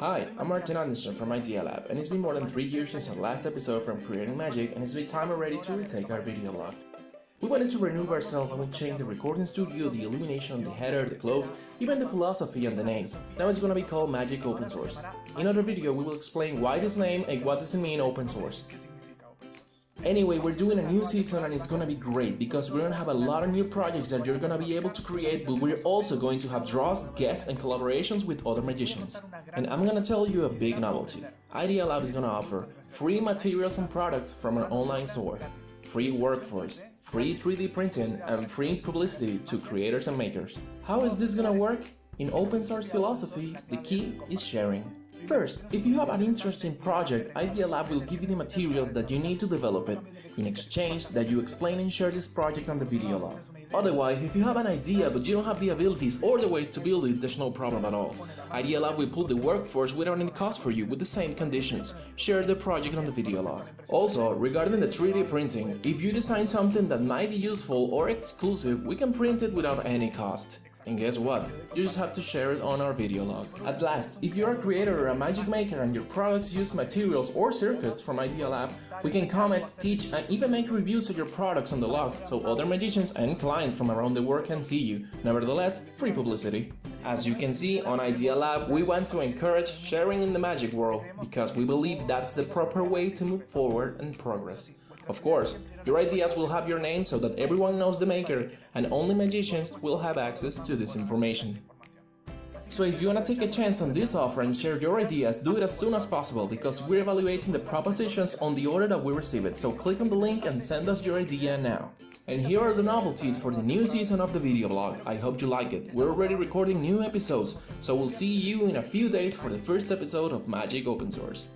Hi, I'm Martin Anderson from Idea Lab, and it's been more than 3 years since our last episode from Creating Magic, and it's been time already to retake our video log. We wanted to renew ourselves and we changed the recording studio, the illumination, the header, the clothes, even the philosophy and the name. Now it's gonna be called Magic Open Source. In another video we will explain why this name and what does it mean open source. Anyway, we're doing a new season and it's gonna be great because we're gonna have a lot of new projects that you're gonna be able to create, but we're also going to have draws, guests, and collaborations with other magicians. And I'm gonna tell you a big novelty. Idea Lab is gonna offer free materials and products from our online store, free workforce, free 3D printing, and free publicity to creators and makers. How is this gonna work? In open source philosophy, the key is sharing. First, if you have an interesting project, Idea Lab will give you the materials that you need to develop it, in exchange that you explain and share this project on the video log. Otherwise, if you have an idea but you don't have the abilities or the ways to build it, there's no problem at all. Idea Lab will pull the workforce without any cost for you with the same conditions. Share the project on the video log. Also, regarding the 3D printing, if you design something that might be useful or exclusive, we can print it without any cost. And guess what? You just have to share it on our video log. At last, if you're a creator or a magic maker and your products use materials or circuits from Idea Lab, we can comment, teach, and even make reviews of your products on the log so other magicians and clients from around the world can see you. Nevertheless, free publicity. As you can see, on Idea Lab, we want to encourage sharing in the magic world because we believe that's the proper way to move forward and progress. Of course, your ideas will have your name so that everyone knows the maker and only magicians will have access to this information. So if you wanna take a chance on this offer and share your ideas, do it as soon as possible because we're evaluating the propositions on the order that we receive it, so click on the link and send us your idea now. And here are the novelties for the new season of the video blog. I hope you like it. We're already recording new episodes, so we'll see you in a few days for the first episode of Magic Open Source.